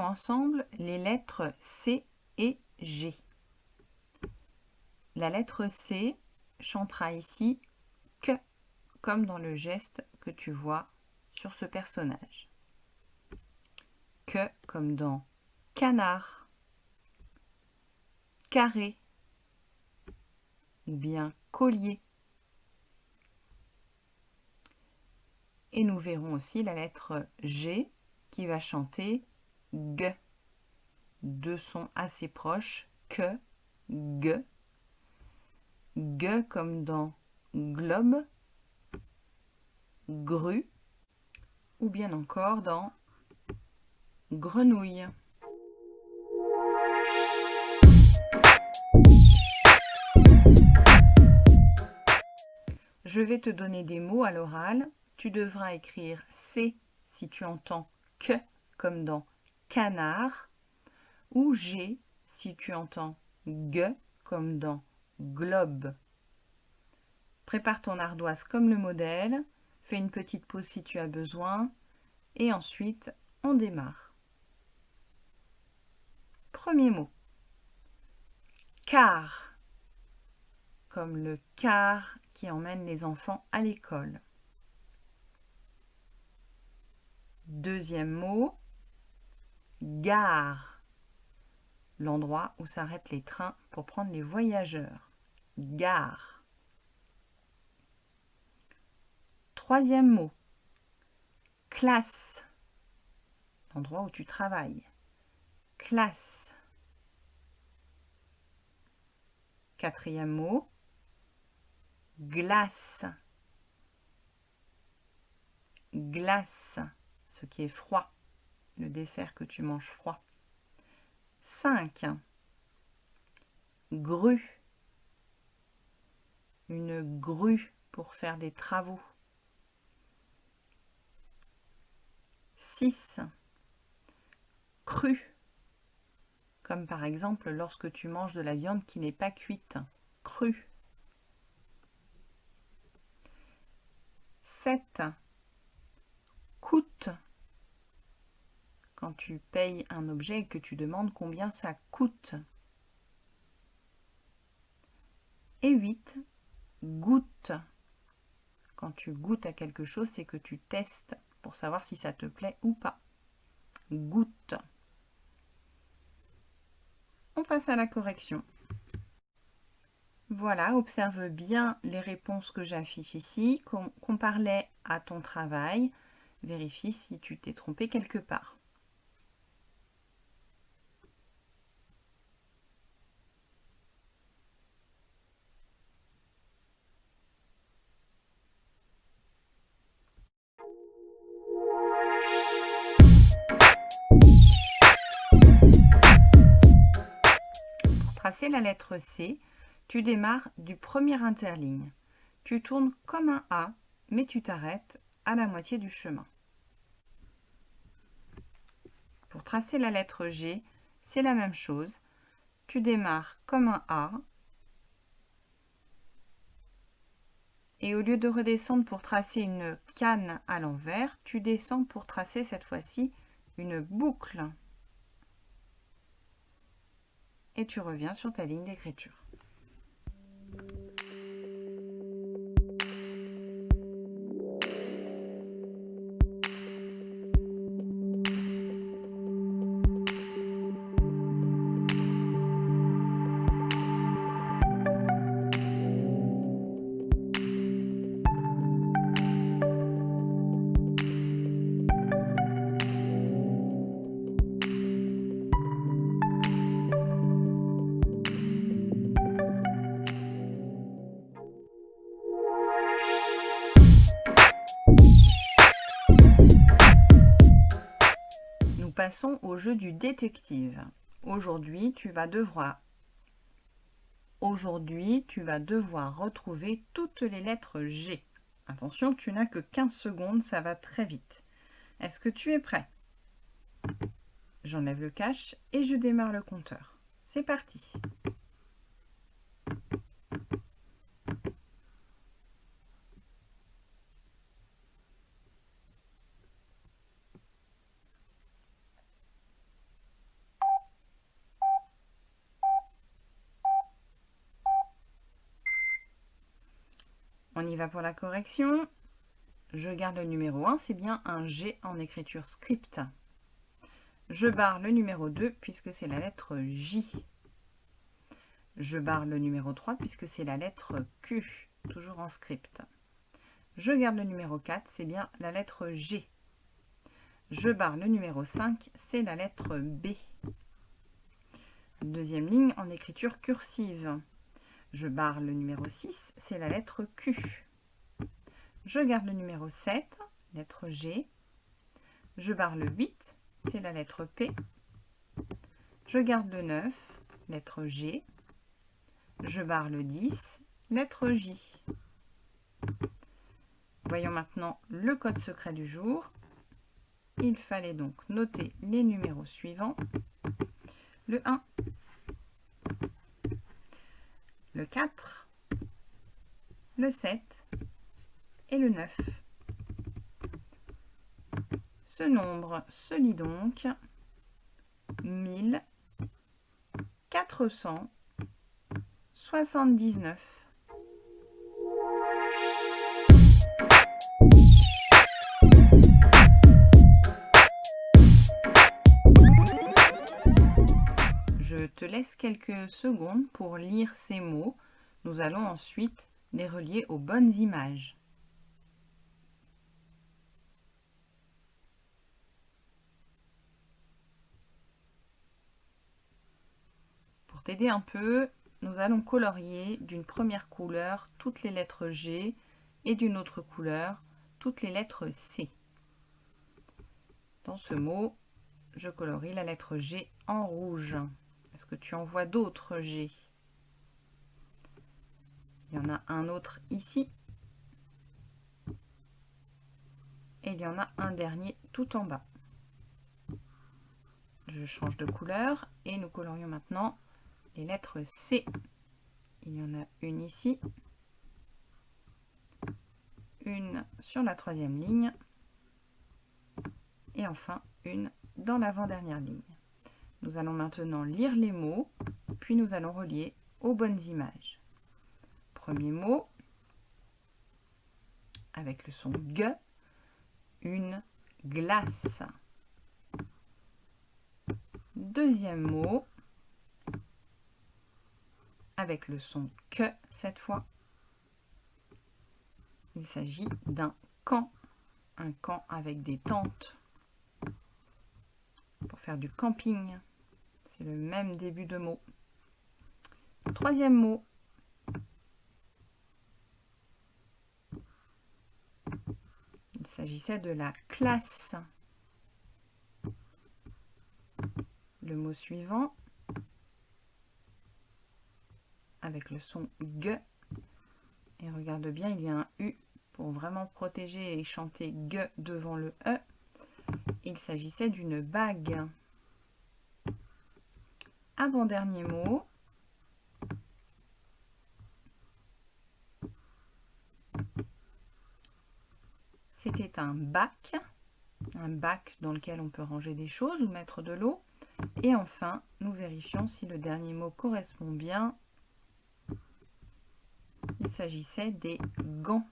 Ensemble les lettres C et G. La lettre C chantera ici que, comme dans le geste que tu vois sur ce personnage. Que, comme dans canard, carré ou bien collier. Et nous verrons aussi la lettre G qui va chanter G. Deux sons assez proches, que, G. G comme dans globe, grue, ou bien encore dans grenouille. Je vais te donner des mots à l'oral. Tu devras écrire C si tu entends que comme dans canard ou G si tu entends G comme dans globe. Prépare ton ardoise comme le modèle, fais une petite pause si tu as besoin et ensuite on démarre. Premier mot. Car, comme le car qui emmène les enfants à l'école. Deuxième mot, gare, l'endroit où s'arrêtent les trains pour prendre les voyageurs. Gare. Troisième mot, classe, l'endroit où tu travailles. Classe. Quatrième mot, glace. Glace, ce qui est froid, le dessert que tu manges froid. 5. Grue. Une grue pour faire des travaux. 6. Cru. Comme par exemple lorsque tu manges de la viande qui n'est pas cuite. Cru. 7. Coûte. Quand tu payes un objet et que tu demandes combien ça coûte. Et 8. Goûte. Quand tu goûtes à quelque chose, c'est que tu testes pour savoir si ça te plaît ou pas. Goûte. On passe à la correction. Voilà, observe bien les réponses que j'affiche ici. Compare-les à ton travail. Vérifie si tu t'es trompé quelque part. Pour tracer la lettre C, tu démarres du premier interligne. Tu tournes comme un A, mais tu t'arrêtes à la moitié du chemin. Pour tracer la lettre G, c'est la même chose. Tu démarres comme un A. Et au lieu de redescendre pour tracer une canne à l'envers, tu descends pour tracer cette fois-ci une boucle. Et tu reviens sur ta ligne d'écriture. Passons au jeu du détective. Aujourd'hui, tu vas devoir Aujourd'hui, tu vas devoir retrouver toutes les lettres G. Attention, tu n'as que 15 secondes, ça va très vite. Est-ce que tu es prêt? J'enlève le cache et je démarre le compteur. C'est parti On y va pour la correction. Je garde le numéro 1, c'est bien un G en écriture script. Je barre le numéro 2 puisque c'est la lettre J. Je barre le numéro 3 puisque c'est la lettre Q, toujours en script. Je garde le numéro 4, c'est bien la lettre G. Je barre le numéro 5, c'est la lettre B. Deuxième ligne en écriture cursive. Je barre le numéro 6, c'est la lettre Q. Je garde le numéro 7, lettre G. Je barre le 8, c'est la lettre P. Je garde le 9, lettre G. Je barre le 10, lettre J. Voyons maintenant le code secret du jour. Il fallait donc noter les numéros suivants. Le 1, le 4, le 7 et le 9. Ce nombre se lit donc 1479. Laisse quelques secondes pour lire ces mots. Nous allons ensuite les relier aux bonnes images. Pour t'aider un peu, nous allons colorier d'une première couleur toutes les lettres G et d'une autre couleur toutes les lettres C. Dans ce mot, je colorie la lettre G en rouge. Est-ce que tu en vois d'autres G? Il y en a un autre ici. Et il y en a un dernier tout en bas. Je change de couleur et nous colorions maintenant les lettres C. Il y en a une ici, une sur la troisième ligne et enfin une dans l'avant-dernière ligne. Nous allons maintenant lire les mots, puis nous allons relier aux bonnes images. Premier mot, avec le son G, une glace. Deuxième mot, avec le son que cette fois. Il s'agit d'un camp, un camp avec des tentes pour faire du camping le même début de mot. Troisième mot. Il s'agissait de la classe. Le mot suivant, avec le son G. Et regarde bien, il y a un U pour vraiment protéger et chanter G devant le E. Il s'agissait d'une bague avant-dernier mot. C'était un bac, un bac dans lequel on peut ranger des choses ou mettre de l'eau. Et enfin, nous vérifions si le dernier mot correspond bien. Il s'agissait des gants.